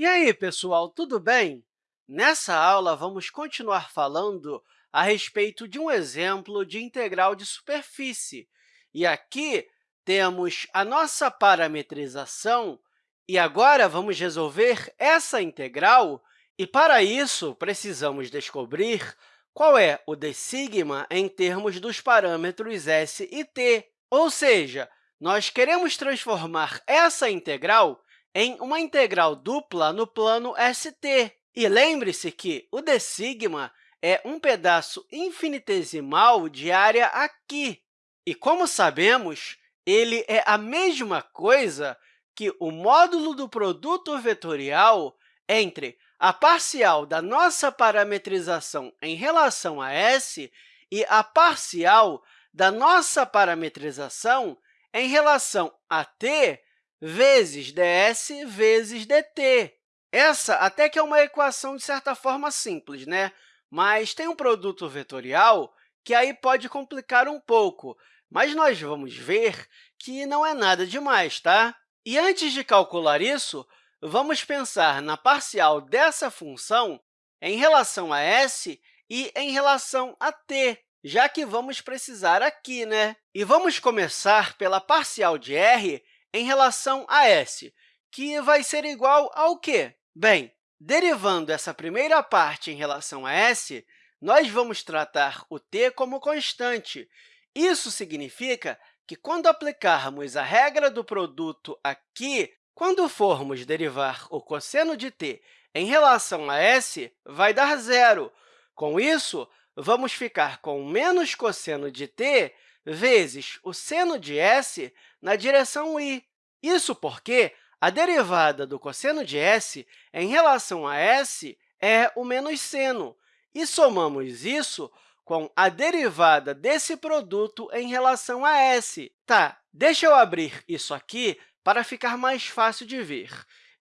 E aí, pessoal, tudo bem? Nessa aula, vamos continuar falando a respeito de um exemplo de integral de superfície. E aqui temos a nossa parametrização, e agora vamos resolver essa integral, e para isso precisamos descobrir qual é o d sigma em termos dos parâmetros s e t. Ou seja, nós queremos transformar essa integral em uma integral dupla no plano ST. E lembre-se que o d sigma é um pedaço infinitesimal de área aqui. E, como sabemos, ele é a mesma coisa que o módulo do produto vetorial entre a parcial da nossa parametrização em relação a S e a parcial da nossa parametrização em relação a t vezes ds vezes dt. Essa até que é uma equação, de certa forma, simples, né? mas tem um produto vetorial que aí pode complicar um pouco, mas nós vamos ver que não é nada demais, tá? E antes de calcular isso, vamos pensar na parcial dessa função em relação a s e em relação a t, já que vamos precisar aqui, né? E vamos começar pela parcial de r em relação a s, que vai ser igual ao quê? Bem, derivando essa primeira parte em relação a s, nós vamos tratar o t como constante. Isso significa que, quando aplicarmos a regra do produto aqui, quando formos derivar o cosseno de t em relação a s, vai dar zero. Com isso, vamos ficar com menos cosseno de t vezes o seno de s na direção i. Isso porque a derivada do cosseno de s em relação a s é o menos seno, e somamos isso com a derivada desse produto em relação a s. Tá, deixa eu abrir isso aqui para ficar mais fácil de ver.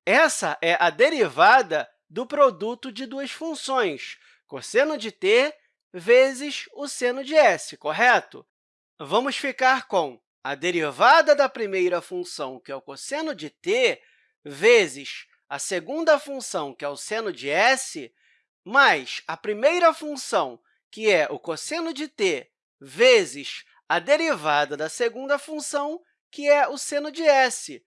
Essa é a derivada do produto de duas funções, cosseno de t vezes o seno de s, correto? Vamos ficar com a derivada da primeira função, que é o cosseno de t, vezes a segunda função, que é o seno de s, mais a primeira função, que é o cosseno de t, vezes a derivada da segunda função, que é o seno de s.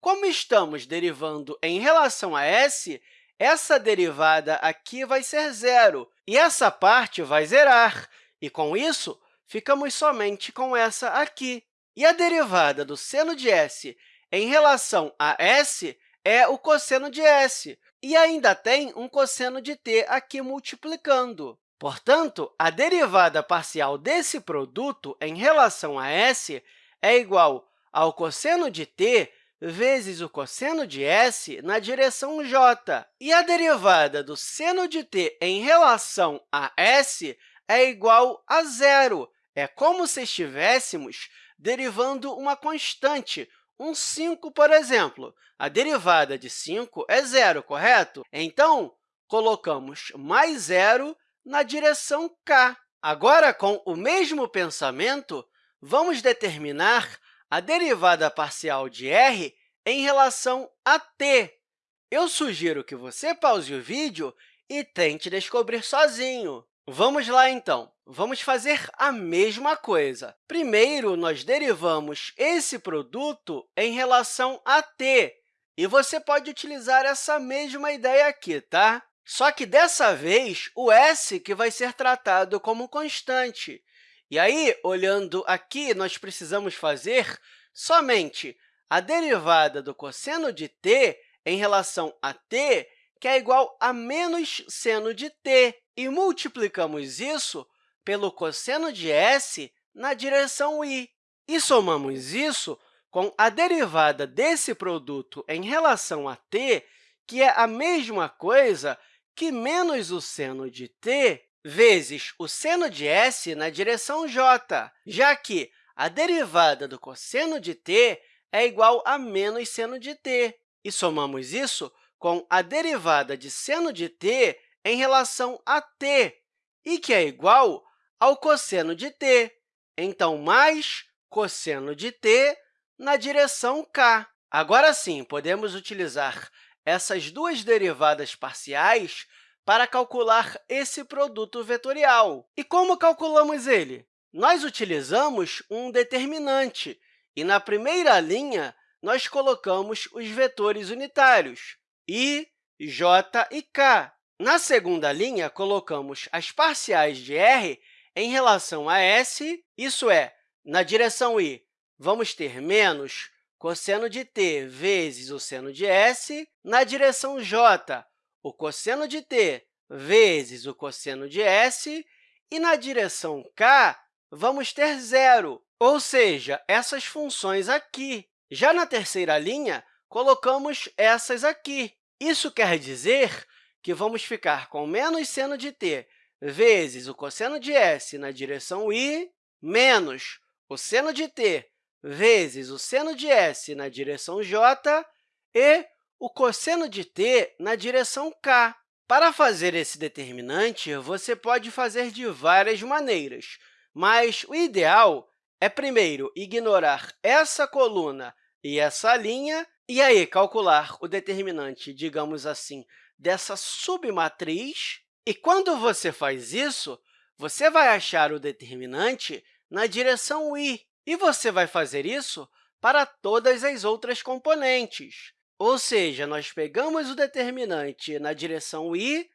Como estamos derivando em relação a s, essa derivada aqui vai ser zero, e essa parte vai zerar, e, com isso, ficamos somente com essa aqui. E a derivada do seno de s em relação a s é o cosseno de s, e ainda tem um cosseno de t aqui multiplicando. Portanto, a derivada parcial desse produto em relação a s é igual ao cosseno de t vezes o cosseno de s na direção j. E a derivada do seno de t em relação a s é igual a zero. É como se estivéssemos derivando uma constante, um 5, por exemplo. A derivada de 5 é zero, correto? Então, colocamos mais zero na direção k. Agora, com o mesmo pensamento, vamos determinar a derivada parcial de r em relação a t. Eu sugiro que você pause o vídeo e tente descobrir sozinho. Vamos lá, então. Vamos fazer a mesma coisa. Primeiro, nós derivamos esse produto em relação a t, e você pode utilizar essa mesma ideia aqui, tá? Só que, dessa vez, o s que vai ser tratado como constante. E aí, olhando aqui, nós precisamos fazer somente a derivada do cosseno de t em relação a t, que é igual a menos seno de t e multiplicamos isso pelo cosseno de s na direção i. E somamos isso com a derivada desse produto em relação a t, que é a mesma coisa que menos o seno de t vezes o seno de s na direção j, já que a derivada do cosseno de t é igual a menos seno de t. E somamos isso com a derivada de seno de t em relação a t, e que é igual ao cosseno de t. Então, mais cosseno de t na direção k. Agora sim, podemos utilizar essas duas derivadas parciais para calcular esse produto vetorial. E como calculamos ele? Nós utilizamos um determinante, e na primeira linha, nós colocamos os vetores unitários, i, j e k. Na segunda linha, colocamos as parciais de r em relação a s, isso é, na direção i, vamos ter menos cosseno de t vezes o seno de s, na direção j, o cosseno de t vezes o cosseno de s, e na direção k, vamos ter zero, ou seja, essas funções aqui. Já na terceira linha, colocamos essas aqui. Isso quer dizer que vamos ficar com menos seno de t vezes o cosseno de s na direção i, menos o seno de t vezes o seno de s na direção j e o cosseno de t na direção k. Para fazer esse determinante, você pode fazer de várias maneiras, mas o ideal é, primeiro, ignorar essa coluna e essa linha, e aí calcular o determinante, digamos assim, dessa submatriz. E quando você faz isso, você vai achar o determinante na direção i, e você vai fazer isso para todas as outras componentes. Ou seja, nós pegamos o determinante na direção i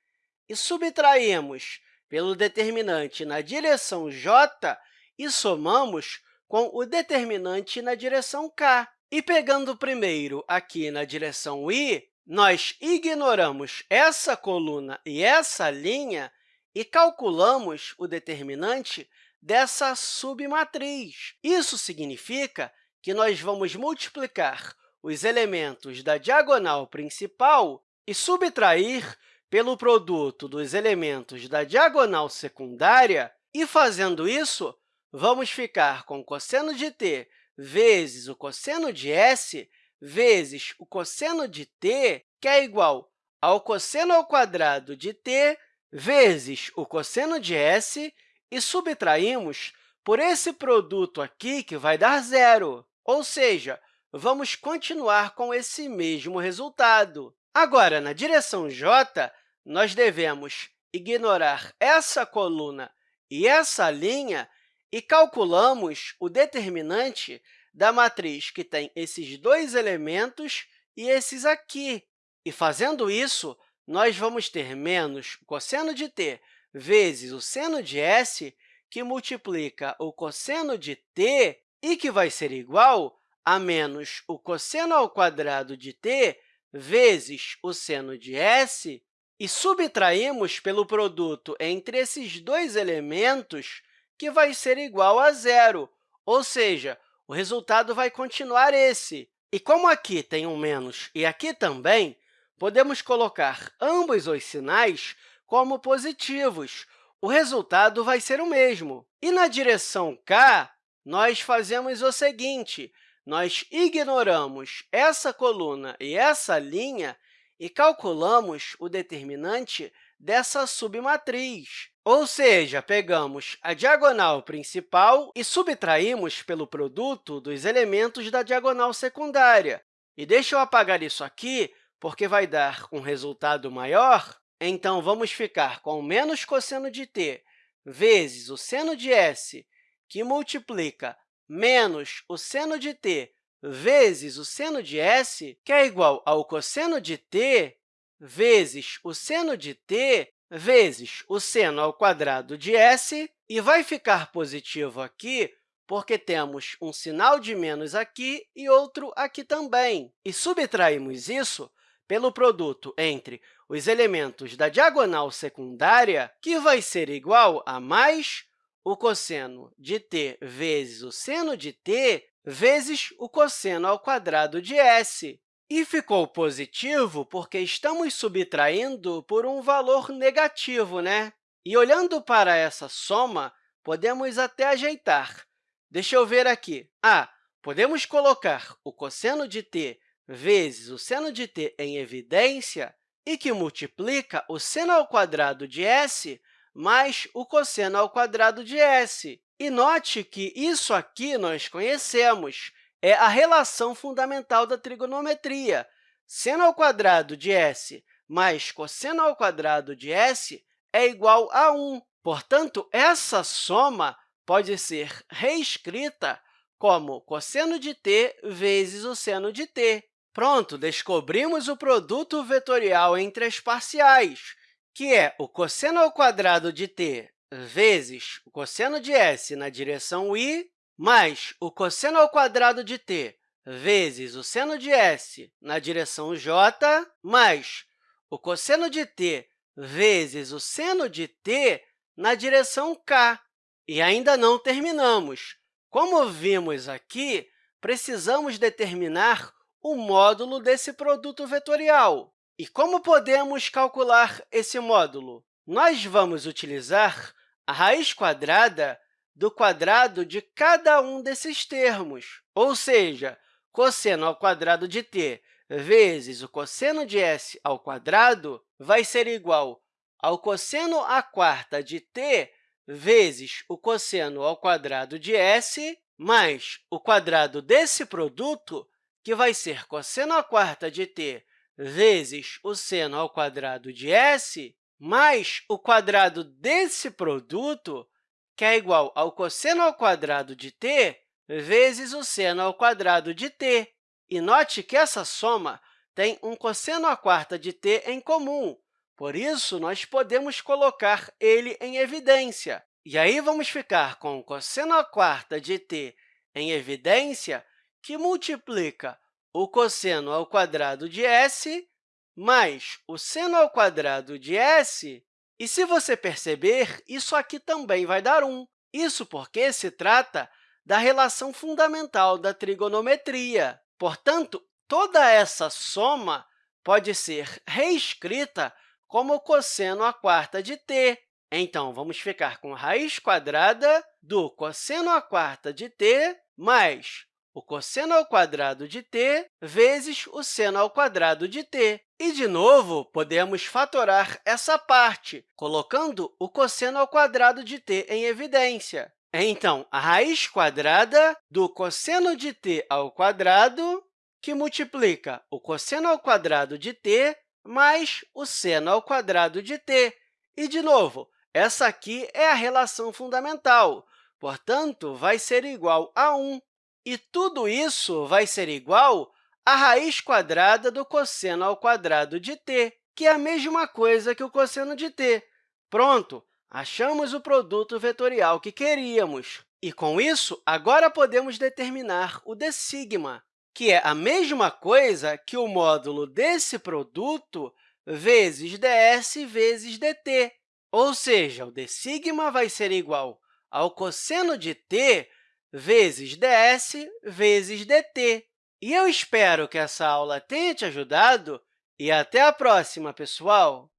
e subtraímos pelo determinante na direção j e somamos com o determinante na direção k. E pegando primeiro aqui na direção i, nós ignoramos essa coluna e essa linha e calculamos o determinante dessa submatriz. Isso significa que nós vamos multiplicar os elementos da diagonal principal e subtrair pelo produto dos elementos da diagonal secundária, e, fazendo isso, vamos ficar com o cosseno de t vezes o cosseno de s vezes o cosseno de t, que é igual ao cosseno ao quadrado de t vezes o cosseno de s, e subtraímos por esse produto aqui, que vai dar zero. Ou seja, vamos continuar com esse mesmo resultado. Agora, na direção j, nós devemos ignorar essa coluna e essa linha e calculamos o determinante da matriz que tem esses dois elementos e esses aqui. E, fazendo isso, nós vamos ter menos o cosseno de t vezes o seno de s, que multiplica o cosseno de t e que vai ser igual a menos o cosseno ao quadrado de t vezes o seno de s, e subtraímos pelo produto entre esses dois elementos, que vai ser igual a zero, ou seja, o resultado vai continuar esse. E como aqui tem um menos e aqui também, podemos colocar ambos os sinais como positivos. O resultado vai ser o mesmo. E na direção k, nós fazemos o seguinte, nós ignoramos essa coluna e essa linha e calculamos o determinante dessa submatriz. Ou seja, pegamos a diagonal principal e subtraímos pelo produto dos elementos da diagonal secundária. E deixa eu apagar isso aqui, porque vai dar um resultado maior. Então, vamos ficar com menos cosseno de t vezes o seno de s, que multiplica menos o seno de t vezes o seno de s, que é igual ao cosseno de t vezes o seno de t vezes o seno ao quadrado de s, e vai ficar positivo aqui porque temos um sinal de menos aqui e outro aqui também. E subtraímos isso pelo produto entre os elementos da diagonal secundária, que vai ser igual a mais o cosseno de t vezes o seno de t vezes o cosseno ao quadrado de s. E ficou positivo porque estamos subtraindo por um valor negativo, né? E olhando para essa soma, podemos até ajeitar. Deixa eu ver aqui. Ah, podemos colocar o cosseno de t vezes o seno de t em evidência e que multiplica o seno ao quadrado de s mais o cosseno ao quadrado de s. E note que isso aqui nós conhecemos, é a relação fundamental da trigonometria. seno ao quadrado de s mais cosseno ao quadrado de s é igual a 1. Portanto, essa soma pode ser reescrita como cosseno de t vezes o seno de t. Pronto, descobrimos o produto vetorial entre as parciais, que é o cosseno ao quadrado de t vezes o cosseno de s na direção i, mais o cosseno ao quadrado de t vezes o seno de s na direção j, mais o cosseno de t vezes o seno de t na direção k. E ainda não terminamos. Como vimos aqui, precisamos determinar o módulo desse produto vetorial. E como podemos calcular esse módulo? Nós vamos utilizar a raiz quadrada do quadrado de cada um desses termos, ou seja, cosseno ao quadrado de t vezes o cosseno de s ao quadrado vai ser igual ao cosseno à quarta de t vezes o cosseno ao quadrado de s mais o quadrado desse produto, que vai ser cosseno à quarta de t vezes o seno ao quadrado de s, mais o quadrado desse produto, que é igual ao cosseno ao quadrado de t vezes o seno ao quadrado de t. E note que essa soma tem um cosseno à quarta de t em comum, por isso, nós podemos colocar ele em evidência. E aí, vamos ficar com o cosseno à quarta de t em evidência, que multiplica o cosseno ao quadrado de s mais o seno ao quadrado de s. E, se você perceber, isso aqui também vai dar 1. Isso porque se trata da relação fundamental da trigonometria. Portanto, toda essa soma pode ser reescrita como cosseno à quarta de t. Então, vamos ficar com raiz quadrada do cosseno à quarta de t mais o cosseno ao quadrado de t vezes o seno ao quadrado de t. E, de novo, podemos fatorar essa parte, colocando o cosseno ao quadrado de t em evidência. Então, a raiz quadrada do cosseno de t ao quadrado, que multiplica o cosseno ao quadrado de t mais o seno ao quadrado de t. E, de novo, essa aqui é a relação fundamental, portanto, vai ser igual a 1. E tudo isso vai ser igual à raiz quadrada do cosseno ao quadrado de t, que é a mesma coisa que o cosseno de t. Pronto, achamos o produto vetorial que queríamos. E, com isso, agora podemos determinar o d sigma, que é a mesma coisa que o módulo desse produto vezes ds vezes dt. Ou seja, o d sigma vai ser igual ao cosseno de t vezes ds vezes dt. E eu espero que essa aula tenha te ajudado e até a próxima, pessoal!